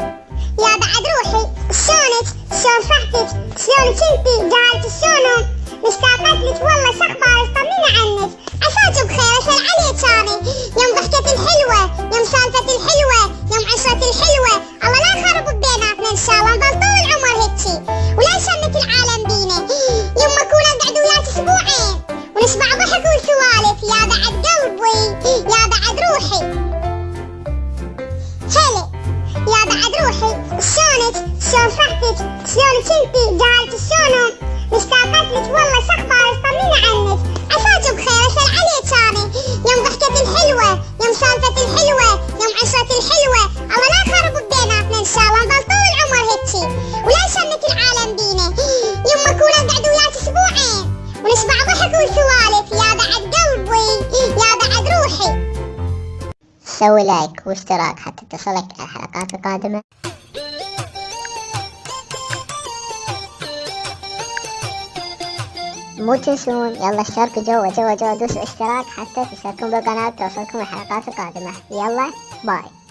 يا بعد روحي شلونك؟ شلون صحتك؟ شلونك انتي جعلت شلونهم شلون صحتك شلونك انتي جعلت شلونهم مشتاقت لك والله شخبارك طمني عنك؟ عساك بخير اسال عليك اني يوم ضحكة الحلوة يوم سالفة الحلوة يوم عشرة الحلوة. الله لا يخرب بيناتنا إن شاء الله نظل طول العمر هيجي ولا يشمت العالم بينا يوم ما اكون اقعد وياك أسبوعين. ونشبع ضحك وسوالف. يا بعد قلبي يا بعد روحي. سوي like واشتراك حتى تصلك الحلقات القادمة. مو تنسون يلا اشتركوا جوا جوا جوا دوسوا اشتراك حتى تشتركون بالقناة توصلكم الحلقات القادمة. يلا باي.